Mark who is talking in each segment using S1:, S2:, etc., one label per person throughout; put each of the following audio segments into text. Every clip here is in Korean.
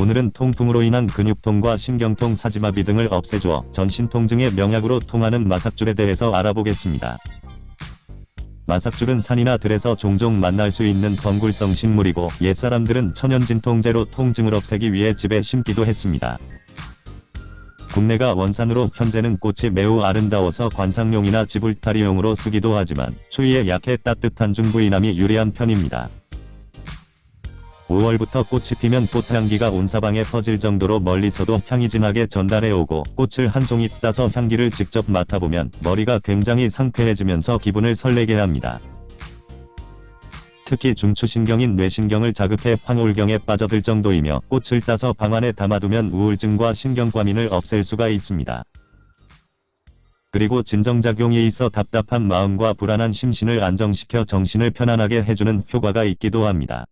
S1: 오늘은 통풍으로 인한 근육통과 신경통, 사지마비 등을 없애주어 전신 통증의 명약으로 통하는 마삭줄에 대해서 알아보겠습니다. 마삭줄은 산이나 들에서 종종 만날 수 있는 덩굴성 식물이고 옛사람들은 천연진통제로 통증을 없애기 위해 집에 심기도 했습니다. 국내가 원산으로 현재는 꽃이 매우 아름다워서 관상용이나 지불타리용으로 쓰기도 하지만 추위에 약해 따뜻한 중부이남이 유리한 편입니다. 5월부터 꽃이 피면 꽃향기가 온 사방에 퍼질 정도로 멀리서도 향이 진하게 전달해 오고 꽃을 한 송이 따서 향기를 직접 맡아보면 머리가 굉장히 상쾌해지면서 기분을 설레게 합니다. 특히 중추신경인 뇌신경을 자극해 황홀경에 빠져들 정도이며 꽃을 따서 방 안에 담아두면 우울증과 신경과민을 없앨 수가 있습니다. 그리고 진정작용이 있어 답답한 마음과 불안한 심신을 안정시켜 정신을 편안하게 해주는 효과가 있기도 합니다.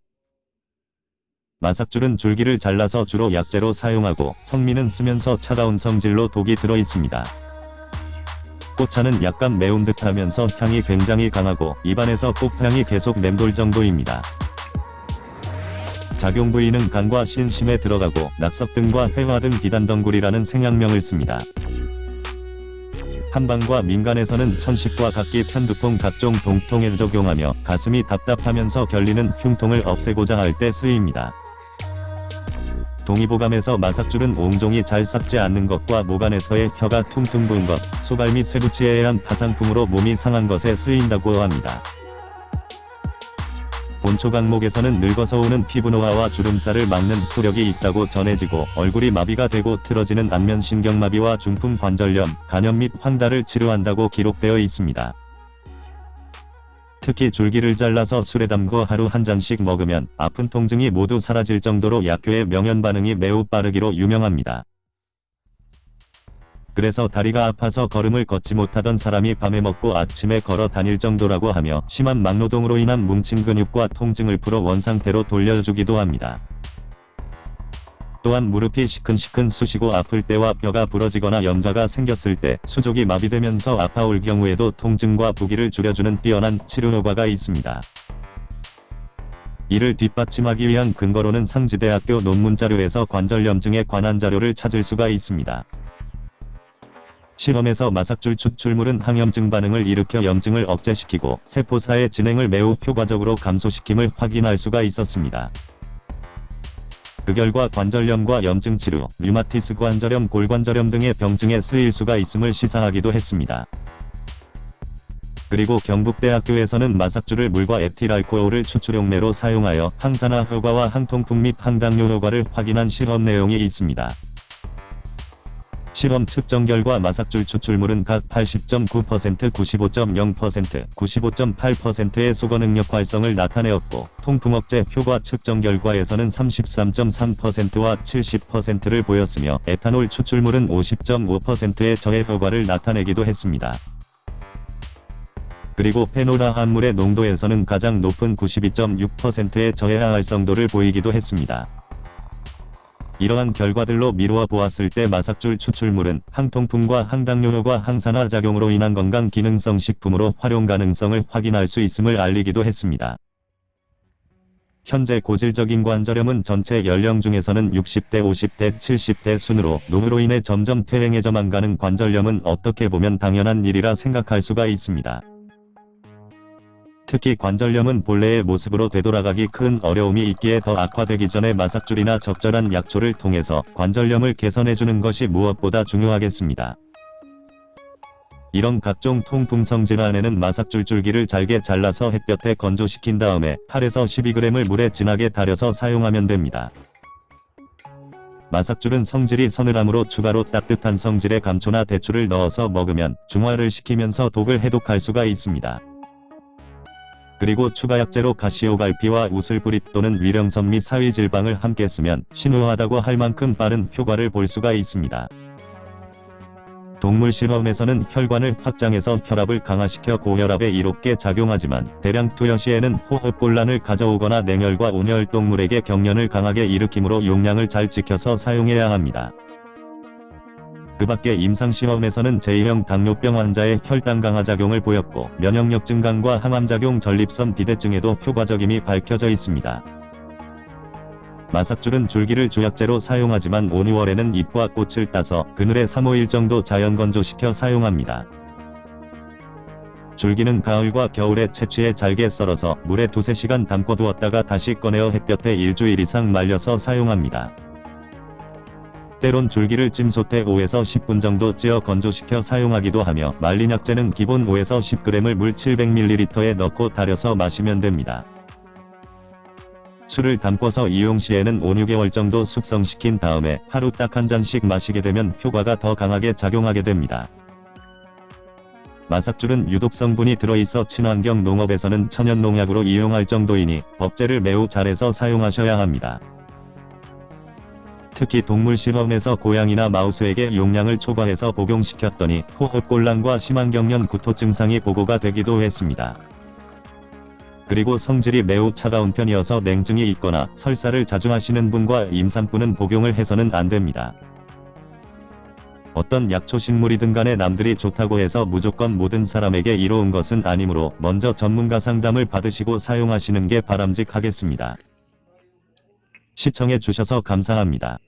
S1: 마삭줄은 줄기를 잘라서 주로 약재로 사용하고 성미는 쓰면서 차가운 성질로 독이 들어 있습니다. 꽃차는 약간 매운 듯하면서 향이 굉장히 강하고 입안에서 꽃향이 계속 맴돌 정도입니다. 작용 부위는 간과 신심에 들어가고 낙석 등과 회화 등 비단덩굴이라는 생약명을 씁니다. 한방과 민간에서는 천식과 각기 편두통 각종 동통에 적용하며 가슴이 답답하면서 결리는 흉통을 없애고자 할 때 쓰입니다. 동의보감에서 마삭줄은 옹종이 잘 삭지 않는 것과 모간에서의 혀가 퉁퉁 부은 것, 소발 및 쇠붙이에 의한 파상풍으로 몸이 상한 것에 쓰인다고 합니다. 본초 강목에서는 늙어서 오는 피부 노화와 주름살을 막는 효력이 있다고 전해지고 얼굴이 마비가 되고 틀어지는 안면신경마비와 중풍 관절염, 간염 및 황달을 치료한다고 기록되어 있습니다. 특히 줄기를 잘라서 술에 담궈 하루 한 잔씩 먹으면 아픈 통증이 모두 사라질 정도로 약효의 명현 반응이 매우 빠르기로 유명합니다. 그래서 다리가 아파서 걸음을 걷지 못하던 사람이 밤에 먹고 아침에 걸어 다닐 정도라고 하며 심한 막노동으로 인한 뭉친 근육과 통증을 풀어 원상태로 돌려주기도 합니다. 또한 무릎이 시큰시큰 쑤시고 아플 때와 뼈가 부러지거나 염좌가 생겼을 때 수족이 마비되면서 아파올 경우에도 통증과 부기를 줄여주는 뛰어난 치료 효과가 있습니다. 이를 뒷받침하기 위한 근거로는 상지대학교 논문 자료에서 관절염증에 관한 자료를 찾을 수가 있습니다. 실험에서 마삭줄 추출물은 항염증 반응을 일으켜 염증을 억제시키고 세포사의 진행을 매우 효과적으로 감소시킴을 확인할 수가 있었습니다. 그 결과 관절염과 염증 치료, 류마티스 관절염, 골관절염 등의 병증에 쓰일 수가 있음을 시사하기도 했습니다. 그리고 경북대학교에서는 마삭줄을 물과 에틸알코올을 추출용매로 사용하여 항산화 효과와 항통풍 및 항당뇨 효과를 확인한 실험 내용이 있습니다. 실험 측정 결과 마삭줄 추출물은 각 80.9%, 95.0%, 95.8%의 소거 능력 활성을 나타내었고 통풍 억제 효과 측정 결과에서는 33.3%와 70%를 보였으며 에탄올 추출물은 50.5%의 저해 효과를 나타내기도 했습니다. 그리고 페노라 함물의 농도에서는 가장 높은 92.6%의 저해화 활성도를 보이기도 했습니다. 이러한 결과들로 미루어 보았을 때 마삭줄 추출물은 항통풍과 항당뇨효과 항산화 작용으로 인한 건강 기능성 식품으로 활용 가능성을 확인할 수 있음을 알리기도 했습니다. 현재 고질적인 관절염은 전체 연령 중에서는 60대, 50대, 70대 순으로 노후로 인해 점점 퇴행해져만 가는 관절염은 어떻게 보면 당연한 일이라 생각할 수가 있습니다. 특히 관절염은 본래의 모습으로 되돌아가기 큰 어려움이 있기에 더 악화되기 전에 마삭줄이나 적절한 약초를 통해서 관절염을 개선해주는 것이 무엇보다 중요하겠습니다. 이런 각종 통풍성 질환에는 마삭줄 줄기를 잘게 잘라서 햇볕에 건조시킨 다음에 8에서 12g을 물에 진하게 달여서 사용하면 됩니다. 마삭줄은 성질이 서늘함으로 추가로 따뜻한 성질의 감초나 대추를 넣어서 먹으면 중화를 시키면서 독을 해독할 수가 있습니다. 그리고 추가 약재로 가시오갈피와 우슬뿌리 또는 위령선 및 사위질방을 함께 쓰면 신호하다고 할 만큼 빠른 효과를 볼 수가 있습니다. 동물 실험에서는 혈관을 확장해서 혈압을 강화시켜 고혈압에 이롭게 작용하지만 대량 투여 시에는 호흡곤란을 가져오거나 냉혈과 온혈 동물에게 경련을 강하게 일으키므로 용량을 잘 지켜서 사용해야 합니다. 그 밖에 임상시험에서는 제2형 당뇨병 환자의 혈당 강화 작용을 보였고 면역력 증강과 항암작용 전립선 비대증에도 효과적임이 밝혀져 있습니다. 마삭줄은 줄기를 주약재로 사용하지만 5, 6월에는 잎과 꽃을 따서 그늘에 3, 5일 정도 자연 건조시켜 사용합니다. 줄기는 가을과 겨울에 채취해 잘게 썰어서 물에 두세 시간 담궈 두었다가 다시 꺼내어 햇볕에 일주일 이상 말려서 사용합니다. 때론 줄기를 찜솥에 5에서 10분 정도 찌어 건조시켜 사용하기도 하며 말린 약재는 기본 5에서 10g을 물 700ml에 넣고 달여서 마시면 됩니다. 술을 담궈서 이용 시에는 5, 6개월 정도 숙성시킨 다음에 하루 딱 한 잔씩 마시게 되면 효과가 더 강하게 작용하게 됩니다. 마삭줄은 유독 성분이 들어있어 친환경 농업에서는 천연 농약으로 이용할 정도이니 법제를 매우 잘해서 사용하셔야 합니다. 특히 동물 실험에서 고양이나 마우스에게 용량을 초과해서 복용시켰더니 호흡곤란과 심한 경련 구토 증상이 보고가 되기도 했습니다. 그리고 성질이 매우 차가운 편이어서 냉증이 있거나 설사를 자주 하시는 분과 임산부는 복용을 해서는 안 됩니다. 어떤 약초식물이든 간에 남들이 좋다고 해서 무조건 모든 사람에게 이로운 것은 아니므로 먼저 전문가 상담을 받으시고 사용하시는 게 바람직하겠습니다. 시청해 주셔서 감사합니다.